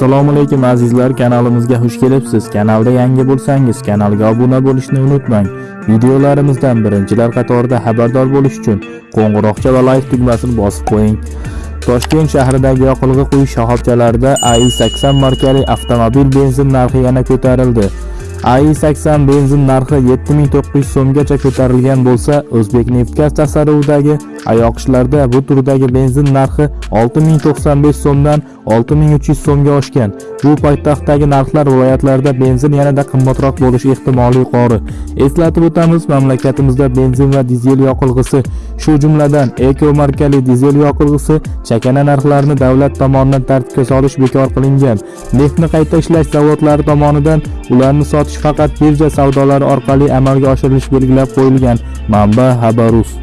assalomu alaykum azizlar. Kanalimizga xush kelibsiz. Kanalda yangi bo'lsangiz kanalga obuna bo'lishni unutmang. Videolarimizdan birinchilar qatorida xabardor bo'lish uchun qo'ng'iroqcha va like tugmasini bosib qo'ying. Toshkent shahridagi yoqilg'i quyish shoxobchalarida ai 80 markali avtomobil benzin narxi yana ko'tarildi. Ai 80 benzin narxi 7900 so'mgacha ko'tarilgan bo'lsa o'zbekneftgaz tasarruvidagi ayoqishlarda bu turdagi benzin narxi 6095 so'mdan 6300 so'mga oshgan. Bu poytaxtdagi narxlar viloyatlarda benzin yanada qimmatroq bo'lishi ehtimoli yuqori eslatib o'tamiz mamlakatimizda benzin va dizel yoqilg'isi shu jumladan eko markali dizel yoqilg'isi chakana narxlarini davlat tomonidan tartibga solish bekor qilingan. Neftni qayta ishlash zavodlari tomonidan ularni sotish faqat birja savdolari orqali amalga oshirilishi belgilab qo'yilgan manba xabarus